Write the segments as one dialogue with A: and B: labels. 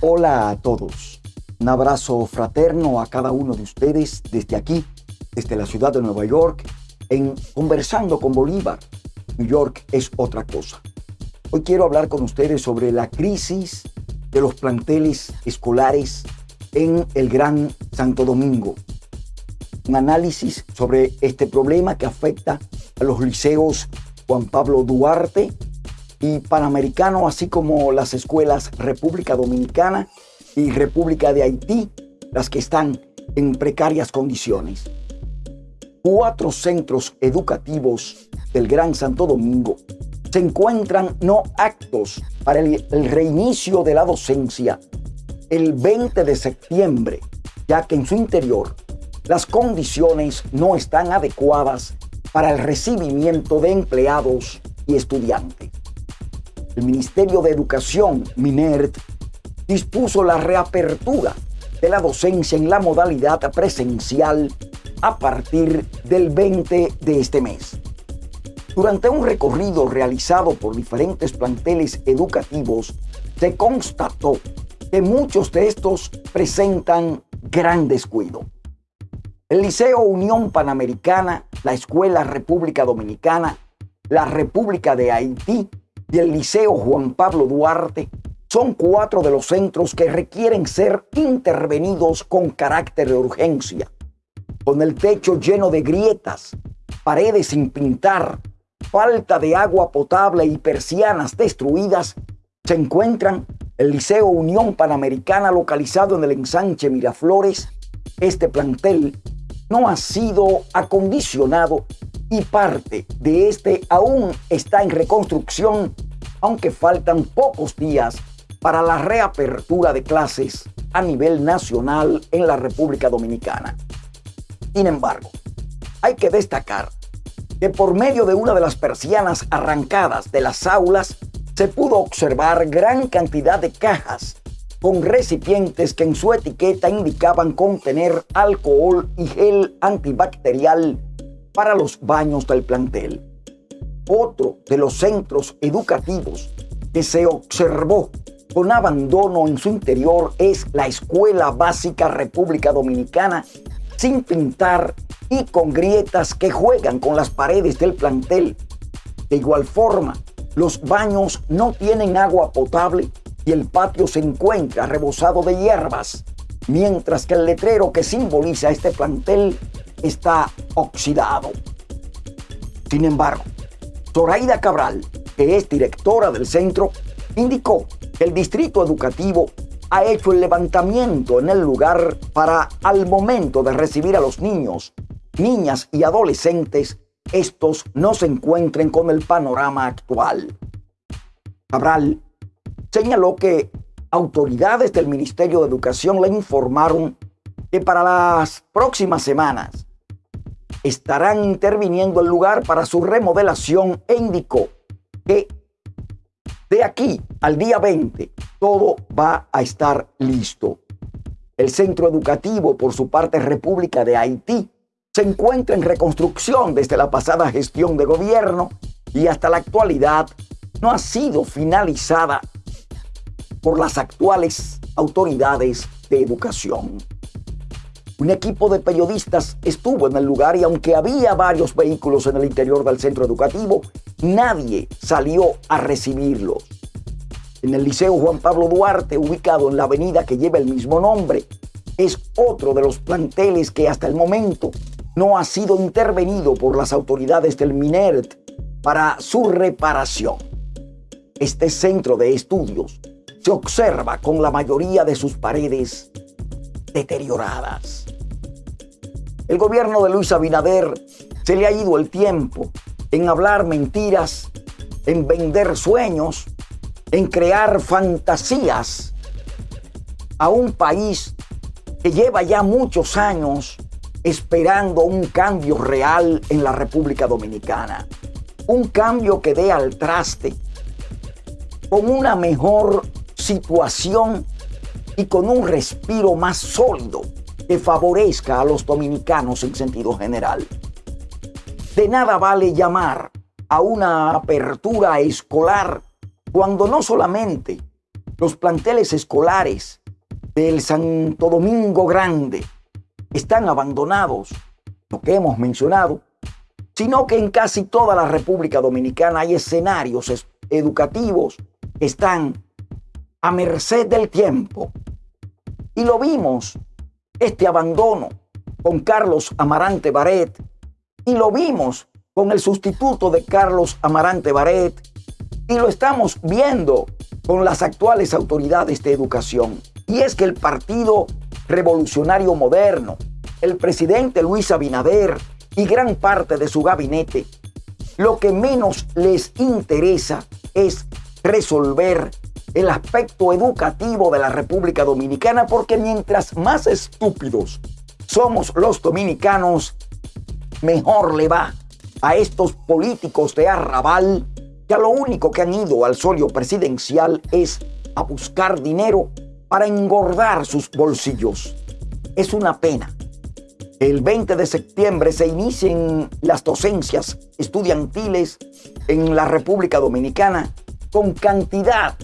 A: Hola a todos. Un abrazo fraterno a cada uno de ustedes desde aquí, desde la ciudad de Nueva York, en Conversando con Bolívar. New York es otra cosa. Hoy quiero hablar con ustedes sobre la crisis de los planteles escolares en el Gran Santo Domingo. Un análisis sobre este problema que afecta a los liceos Juan Pablo Duarte y Panamericano, así como las escuelas República Dominicana y República de Haití, las que están en precarias condiciones. Cuatro centros educativos del Gran Santo Domingo se encuentran no actos para el, el reinicio de la docencia el 20 de septiembre, ya que en su interior las condiciones no están adecuadas para el recibimiento de empleados y estudiantes. El Ministerio de Educación, MINERT, dispuso la reapertura de la docencia en la modalidad presencial a partir del 20 de este mes. Durante un recorrido realizado por diferentes planteles educativos, se constató que muchos de estos presentan gran descuido. El Liceo Unión Panamericana, la Escuela República Dominicana, la República de Haití y el Liceo Juan Pablo Duarte son cuatro de los centros que requieren ser intervenidos con carácter de urgencia. Con el techo lleno de grietas, paredes sin pintar, falta de agua potable y persianas destruidas, se encuentran el Liceo Unión Panamericana localizado en el ensanche Miraflores. Este plantel no ha sido acondicionado y parte de este aún está en reconstrucción, aunque faltan pocos días para la reapertura de clases a nivel nacional en la República Dominicana. Sin embargo, hay que destacar que por medio de una de las persianas arrancadas de las aulas se pudo observar gran cantidad de cajas con recipientes que en su etiqueta indicaban contener alcohol y gel antibacterial para los baños del plantel. Otro de los centros educativos que se observó con abandono en su interior es la Escuela Básica República Dominicana, sin pintar y con grietas que juegan con las paredes del plantel. De igual forma, los baños no tienen agua potable y el patio se encuentra rebosado de hierbas, mientras que el letrero que simboliza este plantel está oxidado. Sin embargo, Zoraida Cabral, que es directora del centro, indicó que el distrito educativo ha hecho el levantamiento en el lugar para, al momento de recibir a los niños, niñas y adolescentes, estos no se encuentren con el panorama actual. Cabral señaló que autoridades del Ministerio de Educación le informaron que para las próximas semanas estarán interviniendo el lugar para su remodelación e indicó que de aquí al día 20 todo va a estar listo. El centro educativo, por su parte República de Haití, se encuentra en reconstrucción desde la pasada gestión de gobierno y hasta la actualidad no ha sido finalizada por las actuales autoridades de educación. Un equipo de periodistas estuvo en el lugar y aunque había varios vehículos en el interior del centro educativo, nadie salió a recibirlos. En el Liceo Juan Pablo Duarte, ubicado en la avenida que lleva el mismo nombre, es otro de los planteles que hasta el momento no ha sido intervenido por las autoridades del MINERT para su reparación. Este centro de estudios se observa con la mayoría de sus paredes deterioradas. El gobierno de Luis Abinader se le ha ido el tiempo en hablar mentiras, en vender sueños, en crear fantasías a un país que lleva ya muchos años esperando un cambio real en la República Dominicana. Un cambio que dé al traste con una mejor situación y con un respiro más sólido que favorezca a los dominicanos en sentido general. De nada vale llamar a una apertura escolar cuando no solamente los planteles escolares del Santo Domingo Grande están abandonados, lo que hemos mencionado, sino que en casi toda la República Dominicana hay escenarios educativos que están a merced del tiempo. Y lo vimos, este abandono con Carlos Amarante Baret, y lo vimos con el sustituto de Carlos Amarante Baret, y lo estamos viendo con las actuales autoridades de educación. Y es que el Partido Revolucionario Moderno, el presidente Luis Abinader y gran parte de su gabinete, lo que menos les interesa es resolver el aspecto educativo de la República Dominicana porque mientras más estúpidos somos los dominicanos, mejor le va a estos políticos de arrabal que a lo único que han ido al solio presidencial es a buscar dinero para engordar sus bolsillos. Es una pena. El 20 de septiembre se inicien las docencias estudiantiles en la República Dominicana con cantidad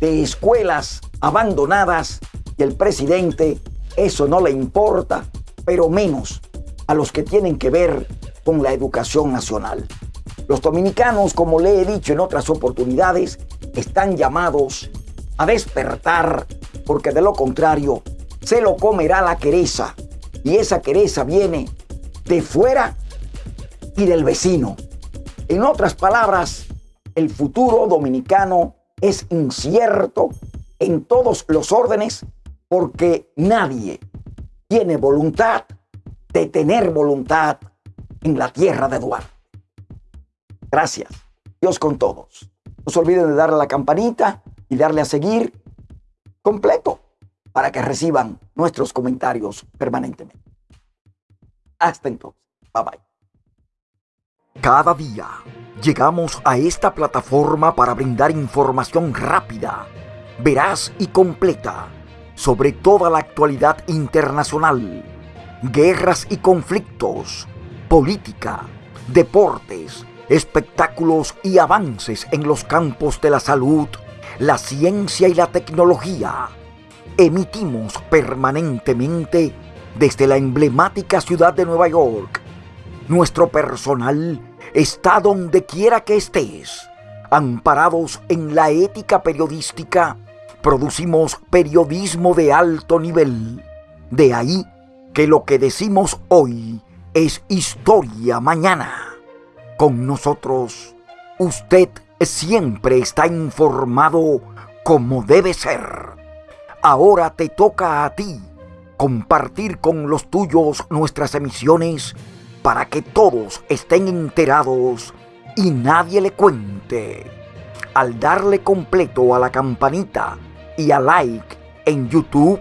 A: de escuelas abandonadas y el presidente eso no le importa, pero menos a los que tienen que ver con la educación nacional. Los dominicanos, como le he dicho en otras oportunidades, están llamados a despertar porque de lo contrario se lo comerá la quereza y esa quereza viene de fuera y del vecino. En otras palabras, el futuro dominicano es incierto en todos los órdenes porque nadie tiene voluntad de tener voluntad en la tierra de Eduardo. Gracias. Dios con todos. No se olviden de darle a la campanita y darle a seguir completo para que reciban nuestros comentarios permanentemente. Hasta entonces. Bye bye.
B: Cada día llegamos a esta plataforma para brindar información rápida, veraz y completa sobre toda la actualidad internacional, guerras y conflictos, política, deportes, espectáculos y avances en los campos de la salud, la ciencia y la tecnología. Emitimos permanentemente desde la emblemática ciudad de Nueva York. Nuestro personal está donde quiera que estés. Amparados en la ética periodística, producimos periodismo de alto nivel. De ahí que lo que decimos hoy es historia mañana con nosotros, usted siempre está informado como debe ser. Ahora te toca a ti compartir con los tuyos nuestras emisiones para que todos estén enterados y nadie le cuente. Al darle completo a la campanita y a like en YouTube,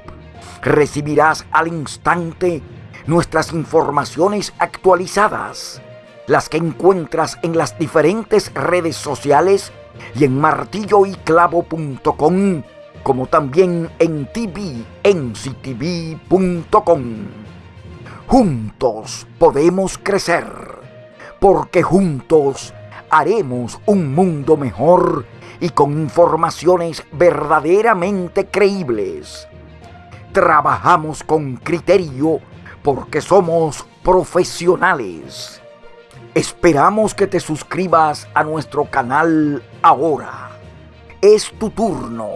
B: recibirás al instante nuestras informaciones actualizadas las que encuentras en las diferentes redes sociales y en martilloyclavo.com, como también en tvnctv.com. Juntos podemos crecer, porque juntos haremos un mundo mejor y con informaciones verdaderamente creíbles. Trabajamos con criterio porque somos profesionales Esperamos que te suscribas a nuestro canal ahora. Es tu turno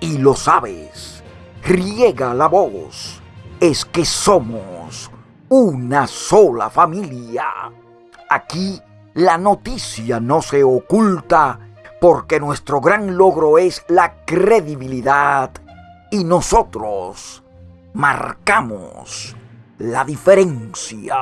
B: y lo sabes. Riega la voz. Es que somos una sola familia. Aquí la noticia no se oculta porque nuestro gran logro es la credibilidad y nosotros marcamos la diferencia.